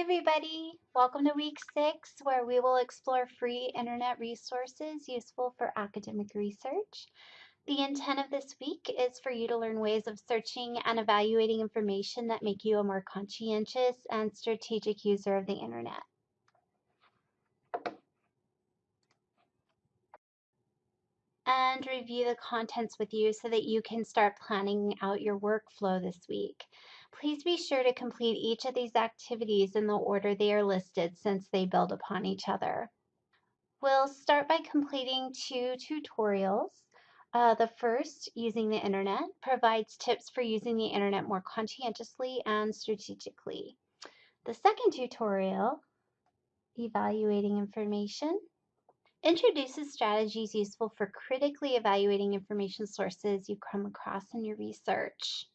everybody. Welcome to week six, where we will explore free internet resources useful for academic research. The intent of this week is for you to learn ways of searching and evaluating information that make you a more conscientious and strategic user of the internet. And review the contents with you so that you can start planning out your workflow this week. Please be sure to complete each of these activities in the order they are listed since they build upon each other. We'll start by completing two tutorials. Uh, the first, using the internet, provides tips for using the internet more conscientiously and strategically. The second tutorial, evaluating information, introduces strategies useful for critically evaluating information sources you come across in your research.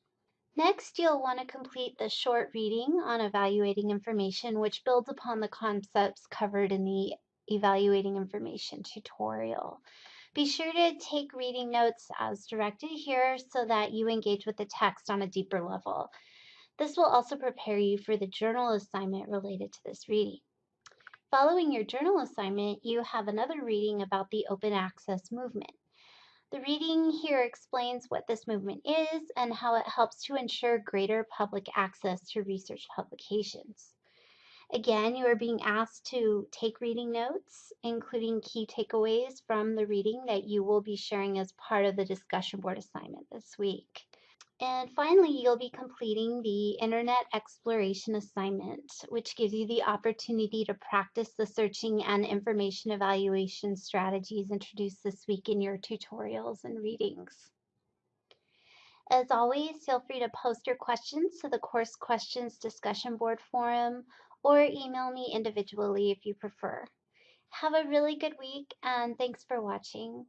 Next, you'll want to complete the short reading on evaluating information, which builds upon the concepts covered in the evaluating information tutorial. Be sure to take reading notes as directed here so that you engage with the text on a deeper level. This will also prepare you for the journal assignment related to this reading. Following your journal assignment, you have another reading about the open access movement. The reading here explains what this movement is and how it helps to ensure greater public access to research publications. Again, you are being asked to take reading notes, including key takeaways from the reading that you will be sharing as part of the discussion board assignment this week. And finally, you'll be completing the Internet Exploration Assignment, which gives you the opportunity to practice the searching and information evaluation strategies introduced this week in your tutorials and readings. As always, feel free to post your questions to the course questions discussion board forum or email me individually if you prefer. Have a really good week and thanks for watching.